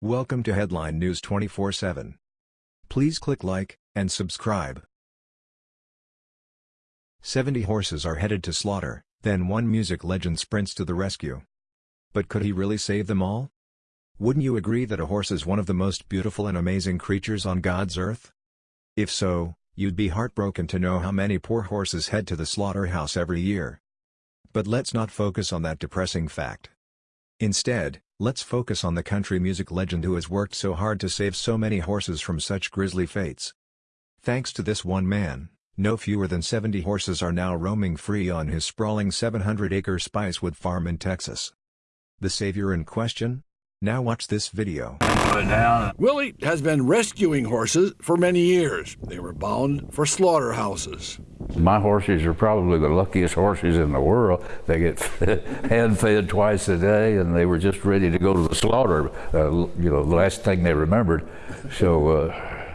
Welcome to Headline News 24/7. Please click like and subscribe. 70 horses are headed to slaughter, then one music legend sprints to the rescue. But could he really save them all? Wouldn't you agree that a horse is one of the most beautiful and amazing creatures on God's earth? If so, you'd be heartbroken to know how many poor horses head to the slaughterhouse every year. But let's not focus on that depressing fact. Instead, let's focus on the country music legend who has worked so hard to save so many horses from such grisly fates. Thanks to this one man, no fewer than 70 horses are now roaming free on his sprawling 700-acre Spicewood farm in Texas. The savior in question? Now watch this video. Willie has been rescuing horses for many years. They were bound for slaughterhouses. My horses are probably the luckiest horses in the world. They get hand fed twice a day, and they were just ready to go to the slaughter. Uh, you know, the last thing they remembered. So uh,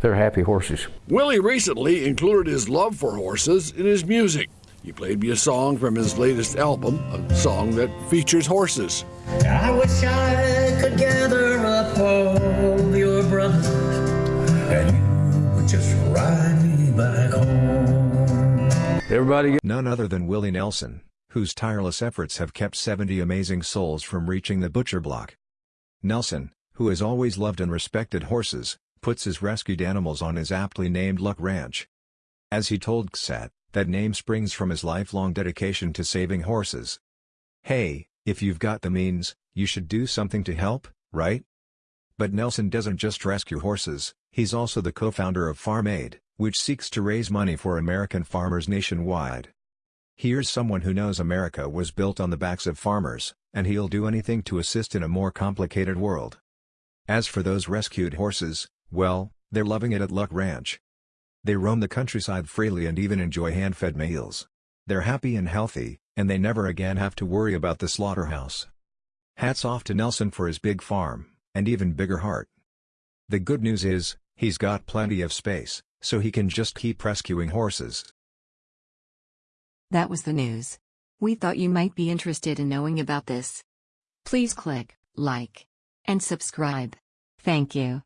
they're happy horses. Willie recently included his love for horses in his music. He played me a song from his latest album, a song that features horses. I wish I could gather up all your brothers and you would just ride me back home. Everybody get None other than Willie Nelson, whose tireless efforts have kept 70 amazing souls from reaching the butcher block. Nelson, who has always loved and respected horses, puts his rescued animals on his aptly named Luck Ranch. As he told XSAT, that name springs from his lifelong dedication to saving horses. Hey, if you've got the means, you should do something to help, right? But Nelson doesn't just rescue horses, he's also the co-founder of Farm Aid, which seeks to raise money for American farmers nationwide. Here's someone who knows America was built on the backs of farmers, and he'll do anything to assist in a more complicated world. As for those rescued horses, well, they're loving it at Luck Ranch. They roam the countryside freely and even enjoy hand-fed meals. They're happy and healthy, and they never again have to worry about the slaughterhouse. Hats off to Nelson for his big farm, and even bigger heart. The good news is, he's got plenty of space, so he can just keep rescuing horses. That was the news. We thought you might be interested in knowing about this. Please click like and subscribe. Thank you.